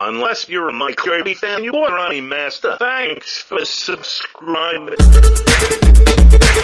Unless you're a Mike Kirby fan, you are a master. Thanks for subscribing.